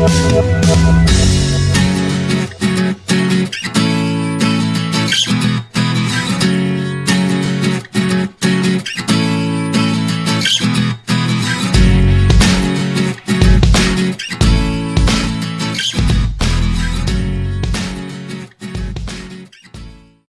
We'll be right back.